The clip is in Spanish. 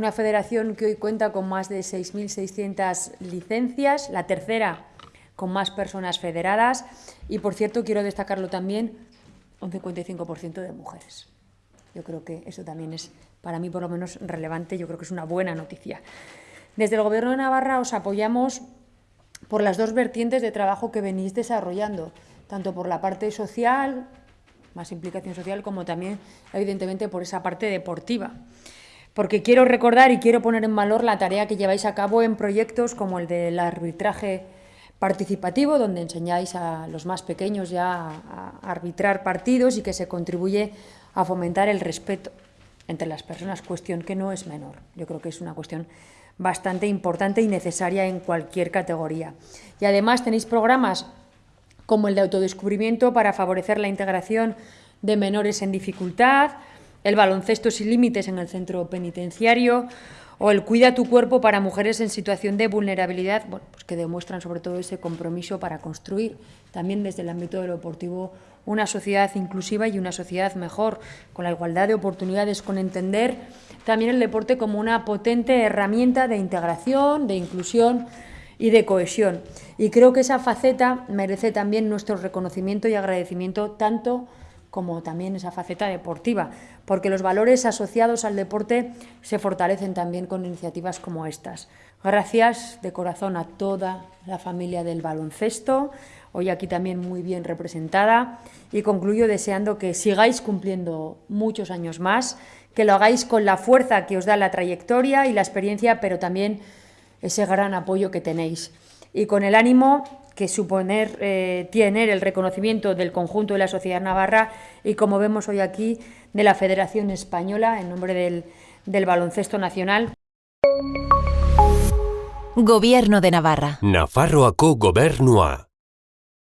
una federación que hoy cuenta con más de 6.600 licencias, la tercera con más personas federadas y, por cierto, quiero destacarlo también, un 55% de mujeres. Yo creo que eso también es, para mí por lo menos, relevante, yo creo que es una buena noticia. Desde el Gobierno de Navarra os apoyamos por las dos vertientes de trabajo que venís desarrollando, tanto por la parte social, más implicación social, como también, evidentemente, por esa parte deportiva. Porque quiero recordar y quiero poner en valor la tarea que lleváis a cabo en proyectos como el del arbitraje participativo, donde enseñáis a los más pequeños ya a arbitrar partidos y que se contribuye a fomentar el respeto entre las personas, cuestión que no es menor. Yo creo que es una cuestión bastante importante y necesaria en cualquier categoría. Y además tenéis programas como el de autodescubrimiento para favorecer la integración de menores en dificultad, el baloncesto sin límites en el centro penitenciario o el cuida tu cuerpo para mujeres en situación de vulnerabilidad, bueno, pues que demuestran sobre todo ese compromiso para construir también desde el ámbito de deportivo una sociedad inclusiva y una sociedad mejor, con la igualdad de oportunidades, con entender también el deporte como una potente herramienta de integración, de inclusión y de cohesión. Y creo que esa faceta merece también nuestro reconocimiento y agradecimiento tanto como también esa faceta deportiva, porque los valores asociados al deporte se fortalecen también con iniciativas como estas. Gracias de corazón a toda la familia del baloncesto, hoy aquí también muy bien representada, y concluyo deseando que sigáis cumpliendo muchos años más, que lo hagáis con la fuerza que os da la trayectoria y la experiencia, pero también ese gran apoyo que tenéis. Y con el ánimo que suponer eh, tener el reconocimiento del conjunto de la sociedad navarra y, como vemos hoy aquí, de la Federación Española, en nombre del, del baloncesto nacional. Gobierno de Navarra. Nafarroako gobernua.